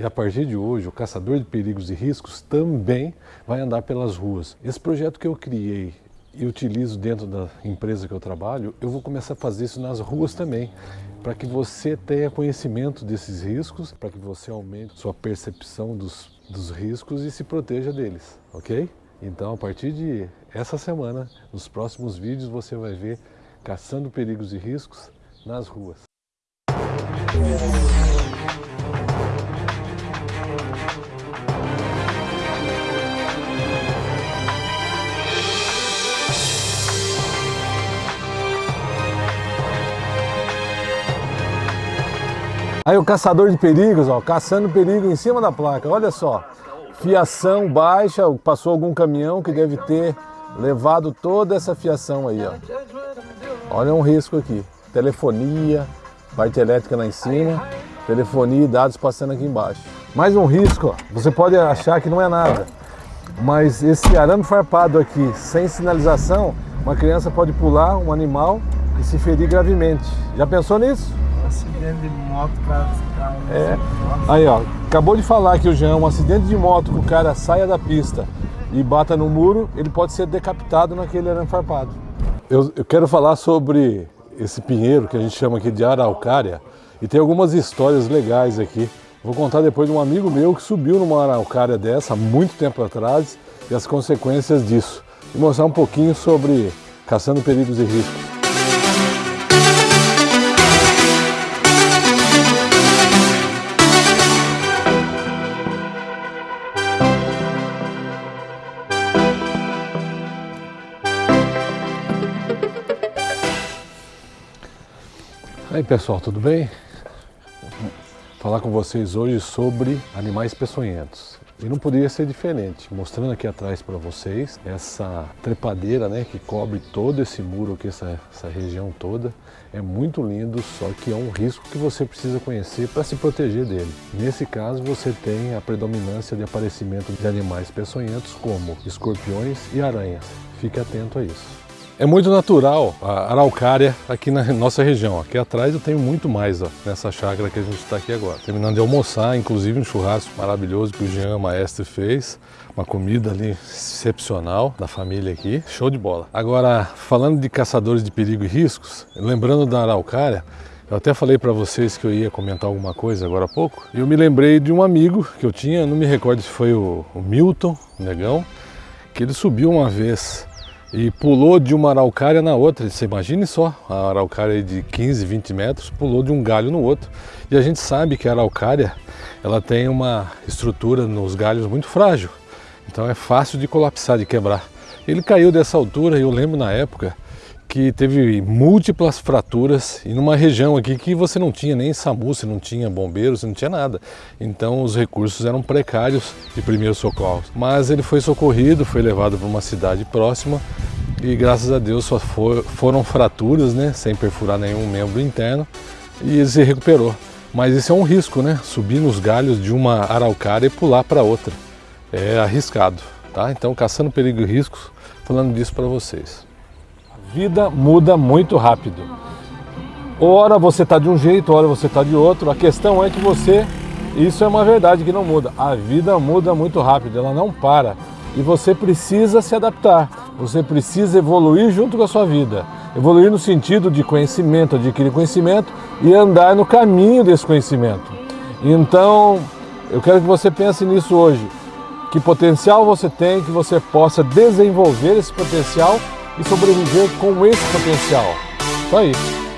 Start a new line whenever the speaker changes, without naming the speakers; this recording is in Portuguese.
E a partir de hoje, o caçador de perigos e riscos também vai andar pelas ruas. Esse projeto que eu criei e utilizo dentro da empresa que eu trabalho, eu vou começar a fazer isso nas ruas também, para que você tenha conhecimento desses riscos, para que você aumente sua percepção dos, dos riscos e se proteja deles, ok? Então, a partir de essa semana, nos próximos vídeos, você vai ver caçando perigos e riscos nas ruas. Aí o caçador de perigos, ó, caçando perigo em cima da placa, olha só. Fiação baixa, passou algum caminhão que deve ter levado toda essa fiação aí, ó. Olha um risco aqui. Telefonia, parte elétrica lá em cima, telefonia e dados passando aqui embaixo. Mais um risco, ó. você pode achar que não é nada, mas esse arame farpado aqui, sem sinalização, uma criança pode pular um animal e se ferir gravemente. Já pensou nisso?
Acidente de moto, cara.
É. Aí, ó, acabou de falar que o Jean, um acidente de moto que o cara saia da pista e bata no muro, ele pode ser decapitado naquele arame farpado. Eu, eu quero falar sobre esse pinheiro que a gente chama aqui de araucária e tem algumas histórias legais aqui. Vou contar depois de um amigo meu que subiu numa araucária dessa há muito tempo atrás e as consequências disso. E mostrar um pouquinho sobre caçando perigos e riscos. Aí pessoal, tudo bem? Vou falar com vocês hoje sobre animais peçonhentos. E não poderia ser diferente, mostrando aqui atrás para vocês essa trepadeira né, que cobre todo esse muro aqui, essa, essa região toda. É muito lindo, só que é um risco que você precisa conhecer para se proteger dele. Nesse caso você tem a predominância de aparecimento de animais peçonhentos como escorpiões e aranhas. Fique atento a isso. É muito natural a araucária aqui na nossa região. Aqui atrás eu tenho muito mais ó, nessa chácara que a gente está aqui agora. Terminando de almoçar, inclusive um churrasco maravilhoso que o Jean Maestre fez. Uma comida ali excepcional da família aqui. Show de bola. Agora, falando de caçadores de perigo e riscos, lembrando da araucária, eu até falei para vocês que eu ia comentar alguma coisa agora há pouco. E eu me lembrei de um amigo que eu tinha, não me recordo se foi o, o Milton, o negão, que ele subiu uma vez e pulou de uma araucária na outra. Você imagine só, a araucária de 15, 20 metros pulou de um galho no outro. E a gente sabe que a araucária ela tem uma estrutura nos galhos muito frágil, então é fácil de colapsar, de quebrar. Ele caiu dessa altura e eu lembro na época que teve múltiplas fraturas e numa região aqui que você não tinha nem SAMU, você não tinha bombeiros, você não tinha nada. Então os recursos eram precários de primeiros socorros. Mas ele foi socorrido, foi levado para uma cidade próxima e graças a Deus só for, foram fraturas, né, sem perfurar nenhum membro interno e ele se recuperou. Mas isso é um risco, né? Subir nos galhos de uma araucária e pular para outra. É arriscado, tá? Então, caçando perigo e riscos, falando disso para vocês vida muda muito rápido. Ora você está de um jeito, ora você está de outro. A questão é que você, isso é uma verdade que não muda. A vida muda muito rápido, ela não para. E você precisa se adaptar, você precisa evoluir junto com a sua vida. Evoluir no sentido de conhecimento, adquirir conhecimento e andar no caminho desse conhecimento. Então, eu quero que você pense nisso hoje. Que potencial você tem, que você possa desenvolver esse potencial e sobreviver com esse potencial. Só isso.